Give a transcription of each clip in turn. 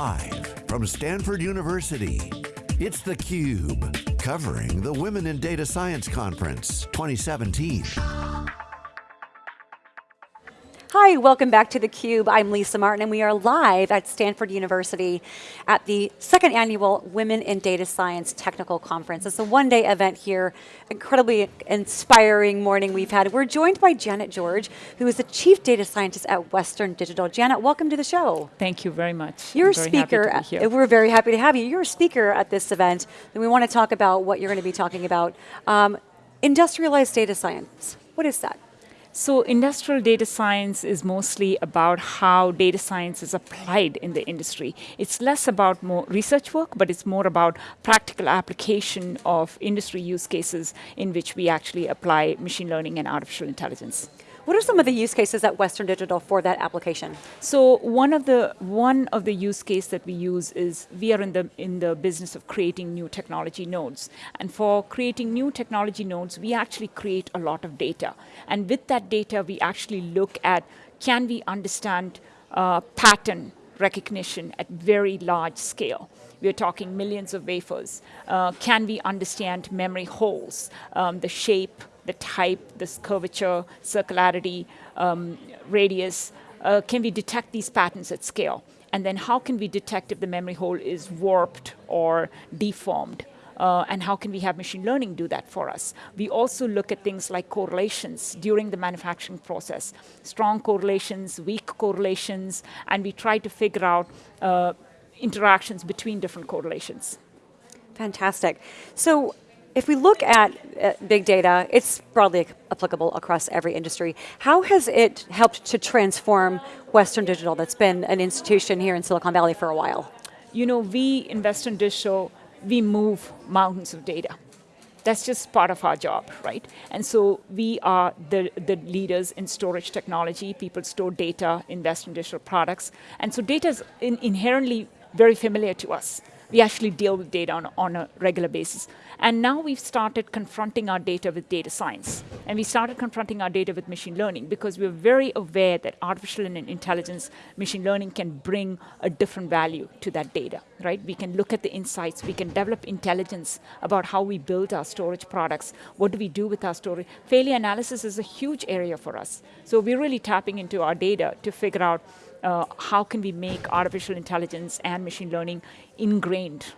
Live from Stanford University, it's theCUBE, covering the Women in Data Science Conference 2017. Hi, welcome back to theCUBE. I'm Lisa Martin and we are live at Stanford University at the second annual Women in Data Science Technical Conference. It's a one day event here, incredibly inspiring morning we've had. We're joined by Janet George, who is the Chief Data Scientist at Western Digital. Janet, welcome to the show. Thank you very much. You're a speaker, we're very happy to have you. You're a speaker at this event and we want to talk about what you're going to be talking about. Um, industrialized data science, what is that? So industrial data science is mostly about how data science is applied in the industry. It's less about more research work, but it's more about practical application of industry use cases in which we actually apply machine learning and artificial intelligence. What are some of the use cases at Western Digital for that application? So one of the one of the use case that we use is we are in the in the business of creating new technology nodes. And for creating new technology nodes, we actually create a lot of data. And with that data, we actually look at can we understand uh, pattern recognition at very large scale. We're talking millions of wafers. Uh, can we understand memory holes, um, the shape, the type, this curvature, circularity, um, radius, uh, can we detect these patterns at scale? And then how can we detect if the memory hole is warped or deformed? Uh, and how can we have machine learning do that for us? We also look at things like correlations during the manufacturing process. Strong correlations, weak correlations, and we try to figure out uh, interactions between different correlations. Fantastic. So if we look at uh, big data, it's broadly applicable across every industry. How has it helped to transform Western Digital that's been an institution here in Silicon Valley for a while? You know, we in Western Digital, we move mountains of data. That's just part of our job, right? And so we are the, the leaders in storage technology. People store data in Western Digital products. And so data is in inherently very familiar to us. We actually deal with data on, on a regular basis. And now we've started confronting our data with data science. And we started confronting our data with machine learning because we're very aware that artificial intelligence, machine learning can bring a different value to that data, right? We can look at the insights, we can develop intelligence about how we build our storage products, what do we do with our storage. Failure analysis is a huge area for us. So we're really tapping into our data to figure out uh, how can we make artificial intelligence and machine learning ingrained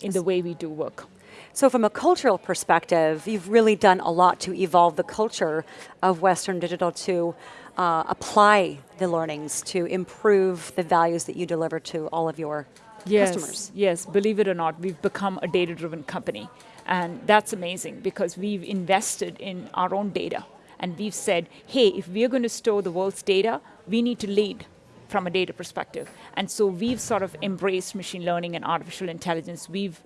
in the way we do work. So from a cultural perspective, you've really done a lot to evolve the culture of Western Digital to uh, apply the learnings to improve the values that you deliver to all of your yes, customers. Yes, believe it or not, we've become a data-driven company. And that's amazing because we've invested in our own data. And we've said, hey, if we're going to store the world's data, we need to lead from a data perspective. And so we've sort of embraced machine learning and artificial intelligence. We've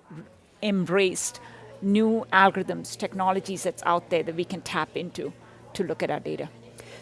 embraced new algorithms, technologies that's out there that we can tap into to look at our data.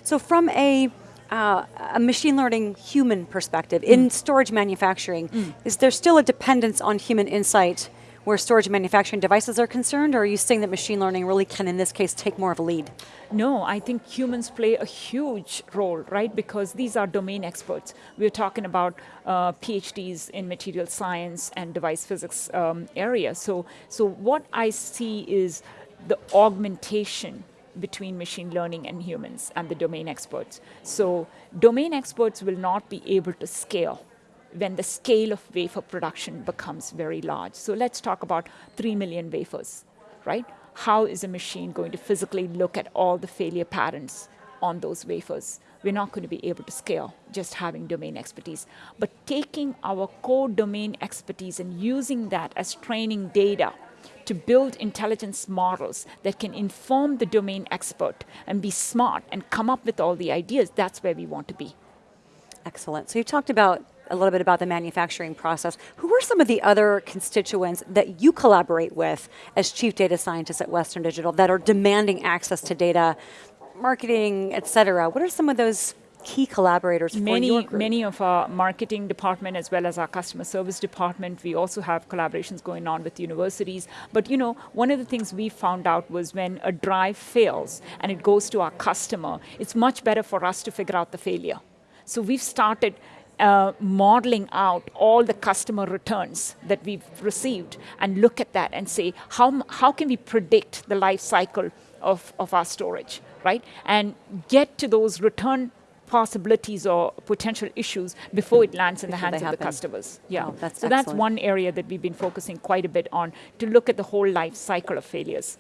So from a, uh, a machine learning human perspective, mm. in storage manufacturing, mm. is there still a dependence on human insight where storage manufacturing devices are concerned, or are you saying that machine learning really can, in this case, take more of a lead? No, I think humans play a huge role, right? Because these are domain experts. We're talking about uh, PhDs in material science and device physics um, area. So, so what I see is the augmentation between machine learning and humans and the domain experts. So domain experts will not be able to scale when the scale of wafer production becomes very large. So let's talk about 3 million wafers, right? How is a machine going to physically look at all the failure patterns on those wafers? We're not going to be able to scale just having domain expertise. But taking our core domain expertise and using that as training data to build intelligence models that can inform the domain expert and be smart and come up with all the ideas, that's where we want to be. Excellent. So you talked about a little bit about the manufacturing process. Who are some of the other constituents that you collaborate with as chief data scientists at Western Digital that are demanding access to data, marketing, et cetera? What are some of those key collaborators many, Many of our marketing department as well as our customer service department. We also have collaborations going on with universities. But you know, one of the things we found out was when a drive fails and it goes to our customer, it's much better for us to figure out the failure. So we've started uh, modeling out all the customer returns that we've received and look at that and say, how, how can we predict the life cycle of, of our storage, right? And get to those return possibilities or potential issues before it lands in Before the hands of the customers. Yeah, Oh, that's so that's one area that we've been focusing quite a bit on to look at the whole life cycle of failures.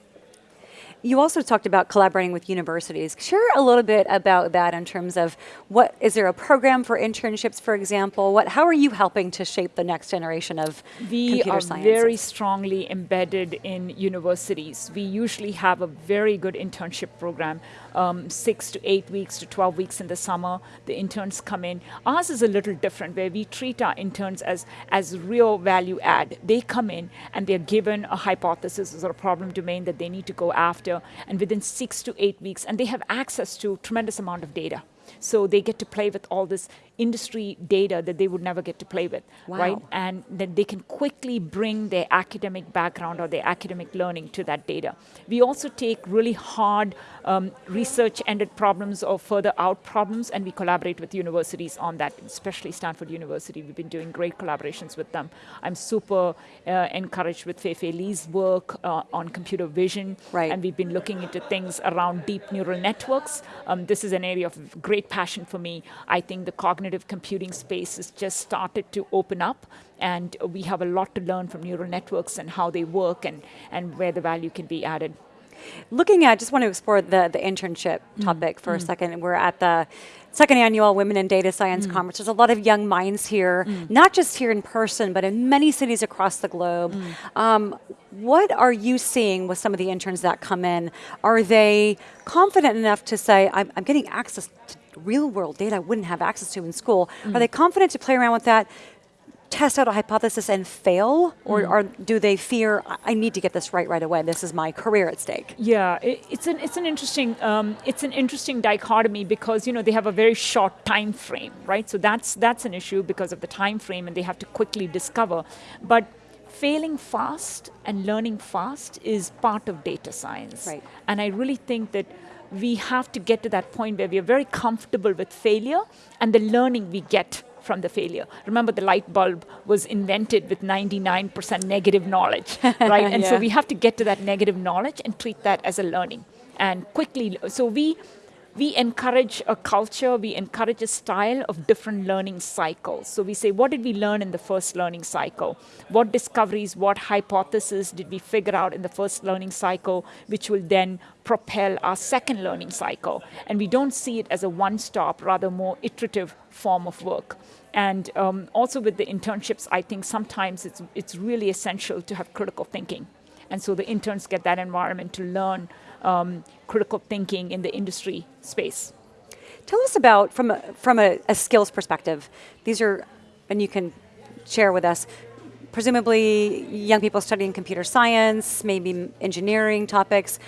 You also talked about collaborating with universities. Share a little bit about that in terms of what is there a program for internships, for example? What how are you helping to shape the next generation of We computer are very strongly embedded in universities. We usually have a very good internship program, um, six to eight weeks to 12 weeks in the summer. The interns come in. Ours is a little different where we treat our interns as, as real value add. They come in and they're given a hypothesis or a problem domain that they need to go after, and within six to eight weeks, and they have access to tremendous amount of data. So they get to play with all this industry data that they would never get to play with, right? And then they can quickly bring their academic background or their academic learning to that data. We also take really hard um, research-ended problems or further out problems, and we collaborate with universities on that, especially Stanford University. We've been doing great collaborations with them. I'm super uh, encouraged with Feifei Li's work uh, on computer vision, Right. and we've been looking into things around deep neural networks. Um, this is an area of great passion for me. I think the cognitive computing space has just started to open up, and we have a lot to learn from neural networks and how they work and, and where the value can be added. Looking at, just want to explore the, the internship Mm. topic for a second. We're at the second annual Women in Data Science Mm. Conference. There's a lot of young minds here, not just here in person, but in many cities across the globe. Mm. Um, what are you seeing with some of the interns that come in? Are they confident enough to say, I'm, I'm getting access to real world data I wouldn't have access to in school? Mm. Are they confident to play around with that? test out a hypothesis and fail or, or do they fear "I- i need to get this right right away this is my career at stake Yeah, it, it's an it's an interesting um, it's an interesting dichotomy because you know they have a very short time frame, right? So that's that's an issue because of the time frame, and they have to quickly discover. But failing fast and learning fast is part of data science, Right. and I really think that we have to get to that point where we are very comfortable with failure and the learning we get from the failure. Remember, the light bulb was invented with 99% negative knowledge, right? And so we have to get to that negative knowledge and treat that as a learning and quickly. So we we encourage a culture, we encourage a style of different learning cycles. So we say, what did we learn in the first learning cycle? What discoveries, what hypotheses did we figure out in the first learning cycle, which will then propel our second learning cycle? And we don't see it as a one-stop, rather more iterative form of work. And um, also with the internships, I think sometimes it's, it's really essential to have critical thinking. And so the interns get that environment to learn um, critical thinking in the industry space. tell us about from a, from a, a skills perspective these are and you can share with us presumably young people studying computer science maybe engineering topics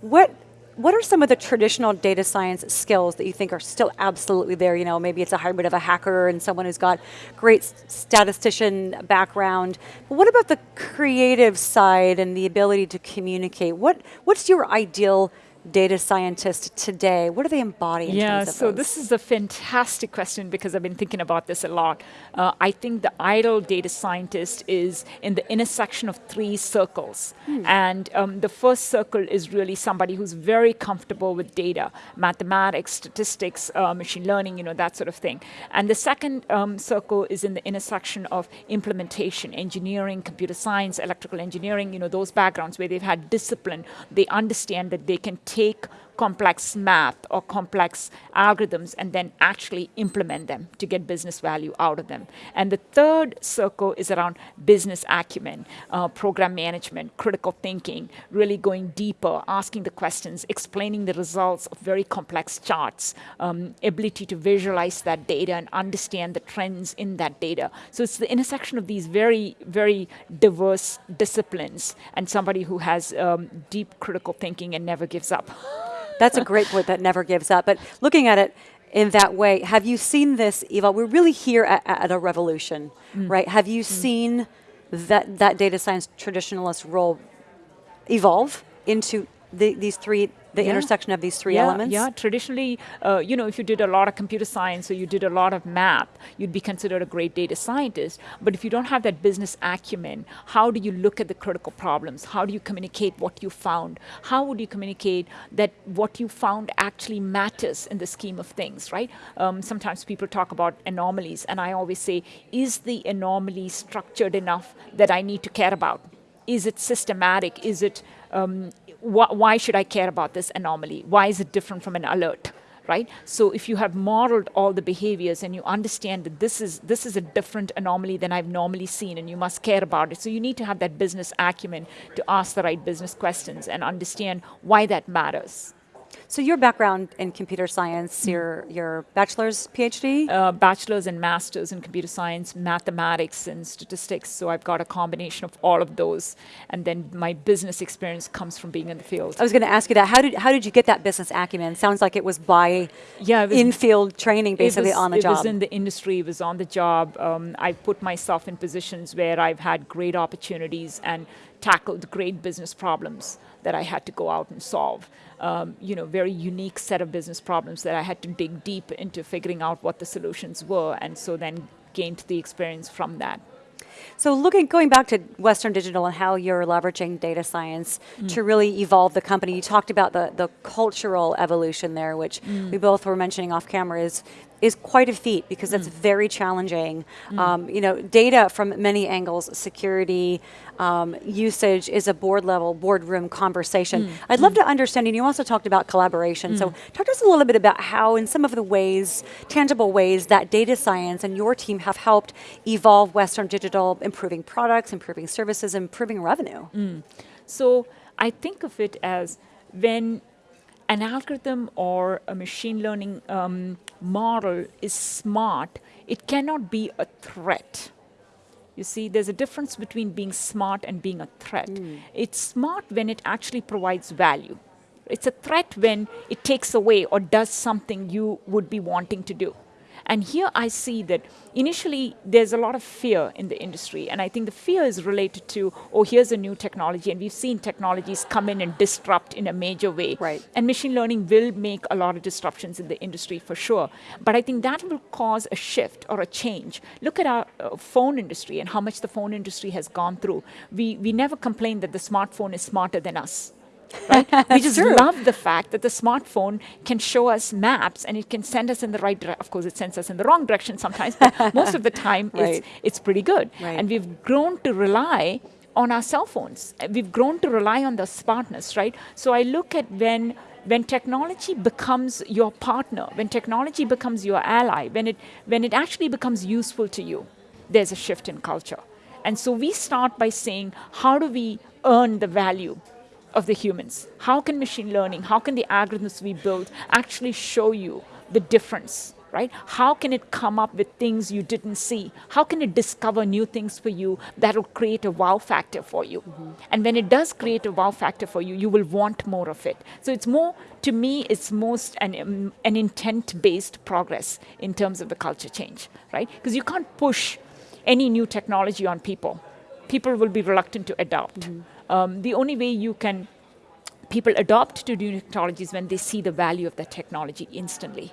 what what are some of the traditional data science skills that you think are still absolutely there? You know, maybe it's a hybrid of a hacker and someone who's got great statistician background. But what about the creative side and the ability to communicate? What what's your ideal data scientist today? What do they embodying? Yeah, terms of so those? this is a fantastic question because I've been thinking about this a lot. Uh, I think the ideal data scientist is in the intersection of three circles. And um, the first circle is really somebody who's very comfortable with data, mathematics, statistics, uh, machine learning, you know, that sort of thing. And the second um, circle is in the intersection of implementation, engineering, computer science, electrical engineering, you know, those backgrounds where they've had discipline. They understand that they can take complex math or complex algorithms and then actually implement them to get business value out of them. And the third circle is around business acumen, uh, program management, critical thinking, really going deeper, asking the questions, explaining the results of very complex charts, um, ability to visualize that data and understand the trends in that data. So it's the intersection of these very, very diverse disciplines and somebody who has um, deep critical thinking and never gives up. That's a great point that never gives up. But looking at it in that way, have you seen this evolve? We're really here at, at a revolution, mm. right? Have you mm. seen that, that data science traditionalist role evolve into the, these three the Yeah. intersection of these three yeah, elements? Yeah, traditionally, uh, you know, if you did a lot of computer science or you did a lot of math, you'd be considered a great data scientist. But if you don't have that business acumen, how do you look at the critical problems? How do you communicate what you found? How would you communicate that what you found actually matters in the scheme of things, right? Um, sometimes people talk about anomalies, and I always say, is the anomaly structured enough that I need to care about? Is it systematic? Is it um, wh- why should I care about this anomaly? Why is it different from an alert? Right. So if you have modeled all the behaviors and you understand that this is this is a different anomaly than I've normally seen, and you must care about it. So you need to have that business acumen to ask the right business questions and understand why that matters. So your background in computer science, your your bachelor's, PhD? uh, bachelor's and master's in computer science, mathematics, and statistics. So I've got a combination of all of those. And then my business experience comes from being in the field. I was going to ask you that. How did how did you get that business acumen? Sounds like it was by Yeah, was- in-field training, basically was, on the it job. was in the industry, it was on the job. Um, I put myself in positions where I've had great opportunities and tackled great business problems that I had to go out and solve. Um, you know, very unique set of business problems that I had to dig deep into figuring out what the solutions were, and so then gained the experience from that. So looking, going back to Western Digital and how you're leveraging data science Mm. to really evolve the company, you talked about the, the cultural evolution there, which Mm. we both were mentioning off camera is is quite a feat because it's Mm. very challenging. Um, you know, data from many angles, security, um, usage is a board level, boardroom conversation. Mm. I'd love to understand, and you also talked about collaboration. So talk to us a little bit about how, in some of the ways, tangible ways, that data science and your team have helped evolve Western Digital, improving products, improving services, improving revenue. So I think of it as when an algorithm or a machine learning um, model is smart, it cannot be a threat. You see, there's a difference between being smart and being a threat. It's smart when it actually provides value. It's a threat when it takes away or does something you would be wanting to do. And here I see that initially there's a lot of fear in the industry. And I think the fear is related to, oh, here's a new technology. And we've seen technologies come in and disrupt in a major way. Right. And machine learning will make a lot of disruptions in the industry for sure. But I think that will cause a shift or a change. Look at our uh, phone industry and how much the phone industry has gone through. We, we never complain that the smartphone is smarter than us. Right? we just true. love the fact that the smartphone can show us maps and it can send us in the right direction. Of course, it sends us in the wrong direction sometimes, but most of the time Right. it's, it's pretty good. Right. And we've grown to rely on our cell phones. We've grown to rely on the smartness, right? So I look at when when technology becomes your partner, when technology becomes your ally, when it when it actually becomes useful to you, there's a shift in culture. And so we start by saying, how do we earn the value of the humans? How can machine learning, how can the algorithms we build actually show you the difference? Right? How can it come up with things you didn't see? How can it discover new things for you that will create a wow factor for you? And when it does create a wow factor for you, you will want more of it. So it's more, to me, it's most an, um, an intent based progress in terms of the culture change, right? Because you can't push any new technology on people. People will be reluctant to adopt. Um, the only way you can people adopt to new technologies when they see the value of that technology instantly,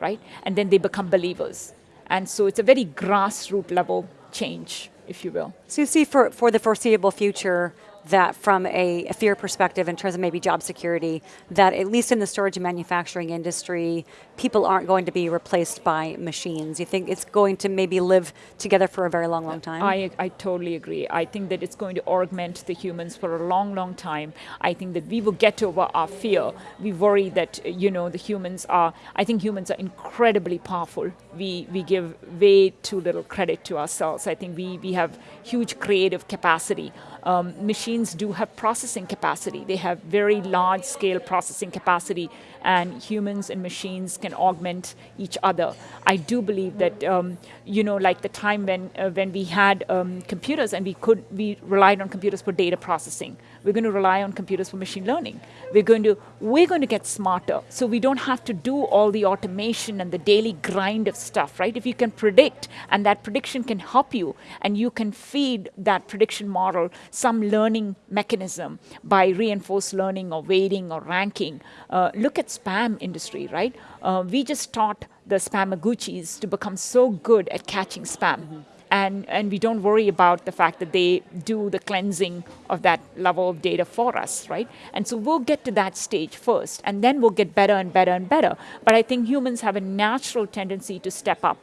right? And then they become believers. And so it's a very grassroots level change, if you will. So you see for, for the foreseeable future that from a, a fear perspective in terms of maybe job security, that at least in the storage and manufacturing industry, people aren't going to be replaced by machines. You think it's going to maybe live together for a very long, long time? I, I totally agree. I think that it's going to augment the humans for a long, long time. I think that we will get over our fear. We worry that, you know, the humans are, I think humans are incredibly powerful. We, we give way too little credit to ourselves. I think we, we have huge creative capacity. Um, machines do have processing capacity. They have very large scale processing capacity, and humans and machines can augment each other. I do believe that, um, you know, like the time when, uh, when we had um, computers and we could, we relied on computers for data processing. We're going to rely on computers for machine learning. We're going to, we're going to get smarter. So we don't have to do all the automation and the daily grind of stuff, right? If you can predict and that prediction can help you and you can feed that prediction model some learning mechanism by reinforced learning or weighting or ranking. Uh, look at spam industry, right? Uh, we just taught the spamaguchis to become so good at catching spam. Mm-hmm and, and we don't worry about the fact that they do the cleansing of that level of data for us, right? And so we'll get to that stage first, and then we'll get better and better and better. But I think humans have a natural tendency to step up.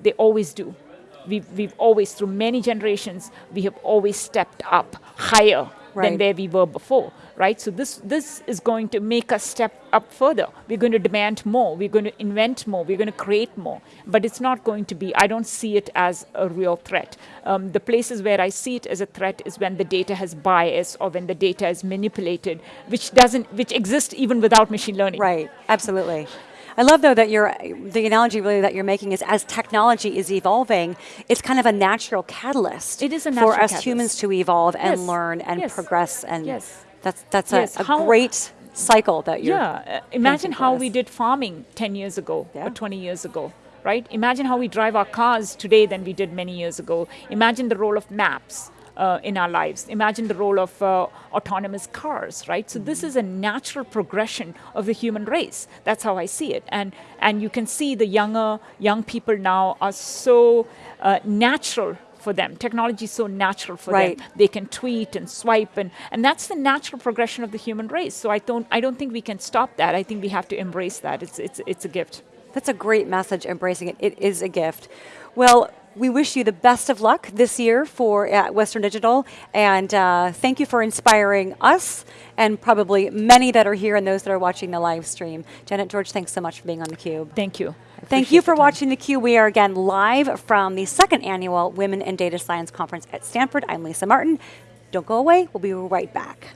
They always do. We've, we've always, through many generations, we have always stepped up higher right. than where we were before, right? So this this is going to make us step up further. We're going to demand more. We're going to invent more. We're going to create more. But it's not going to be. I don't see it as a real threat. Um, the places where I see it as a threat is when the data has bias or when the data is manipulated, which doesn't, which exists even without machine learning. Right. Absolutely. I love though that you're, the analogy really that you're making is as technology is evolving, it's kind of a natural catalyst. It is a For us catalyst. humans to evolve yes. and learn and yes. progress and yes. that's, that's yes. a, a great cycle that you're Yeah, uh, imagine how we did farming 10 years ago yeah. or 20 years ago right? Imagine how we drive our cars today than we did many years ago. Imagine the role of maps uh, in our lives. Imagine the role of uh, autonomous cars, right? So this is a natural progression of the human race. That's how I see it. And, and you can see the younger, young people now are so uh, natural for them. Technology is so natural for right. them. They can tweet and swipe, and, and that's the natural progression of the human race. So I don't, I don't think we can stop that. I think we have to embrace that. It's, it's, it's a gift. That's a great message, embracing it. It is a gift. Well, we wish you the best of luck this year for at Western Digital, and uh, thank you for inspiring us and probably many that are here and those that are watching the live stream. Janet George, thanks so much for being on theCUBE. Thank you. Thank you for watching theCUBE. We are again live from the second annual Women in Data Science Conference at Stanford. I'm Lisa Martin. Don't go away, we'll be right back.